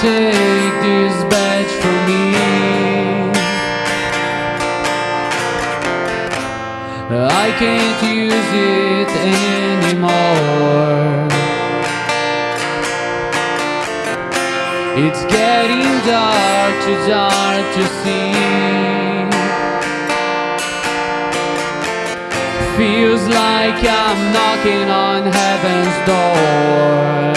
take this badge from me. I can't use it anymore. It's getting dark, too dark to see. Feels like I'm knocking on heaven's door.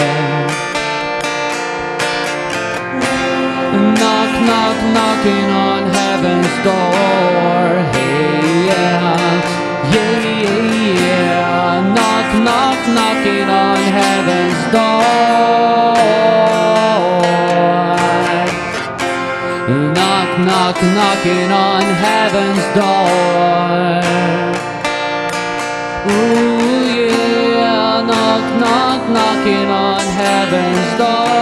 Door. Hey, yeah, yeah, yeah, Knock, knock, knocking on heaven's door. Knock, knock, knocking on heaven's door. Ooh, yeah, knock, knock, knocking on heaven's door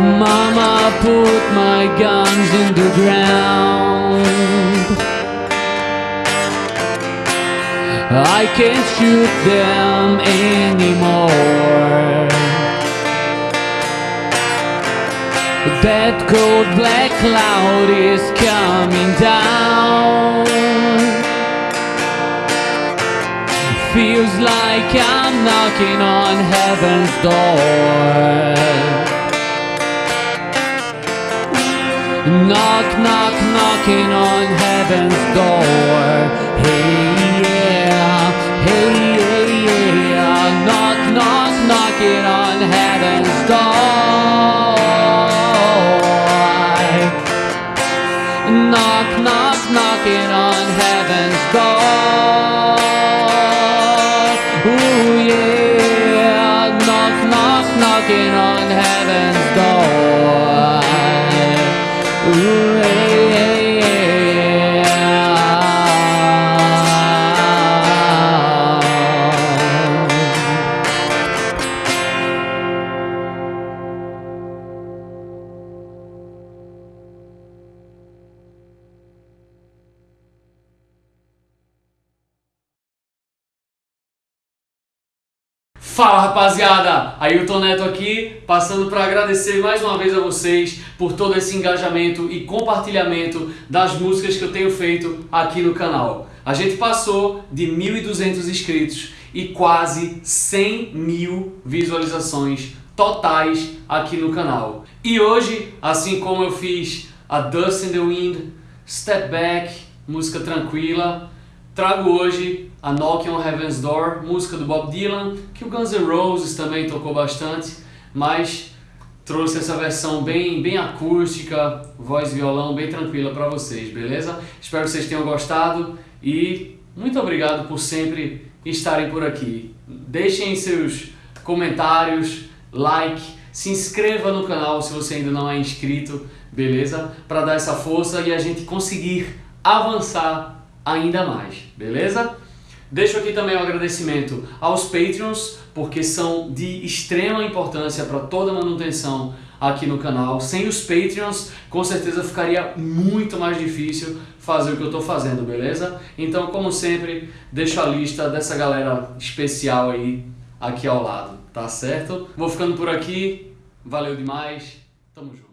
Mama put my guns in the ground. I can't shoot them anymore. That cold black cloud is coming down. Feels like I'm knocking on heaven's door Knock, knock, knocking on heaven's door. Hey, yeah, hey, yeah, yeah. Knock, knock, knocking on heaven's door. Knock, knock, knocking on heaven's door. Ooh, yeah. Knock, knock, knocking on heaven's door. Ooh, Fala rapaziada, Ailton Neto aqui, passando para agradecer mais uma vez a vocês por todo esse engajamento e compartilhamento das músicas que eu tenho feito aqui no canal. A gente passou de 1.200 inscritos e quase 100 mil visualizações totais aqui no canal. E hoje, assim como eu fiz a Dust in the Wind, Step Back, música tranquila, trago hoje a Knock on Heaven's Door, música do Bob Dylan, que o Guns N' Roses também tocou bastante, mas trouxe essa versão bem, bem acústica, voz e violão bem tranquila para vocês, beleza? Espero que vocês tenham gostado e muito obrigado por sempre estarem por aqui. Deixem seus comentários, like, se inscreva no canal se você ainda não é inscrito, beleza? Para dar essa força e a gente conseguir avançar ainda mais, beleza? Deixo aqui também o um agradecimento aos Patreons, porque são de extrema importância para toda a manutenção aqui no canal. Sem os Patreons, com certeza ficaria muito mais difícil fazer o que eu estou fazendo, beleza? Então, como sempre, deixo a lista dessa galera especial aí aqui ao lado, tá certo? Vou ficando por aqui, valeu demais, tamo junto.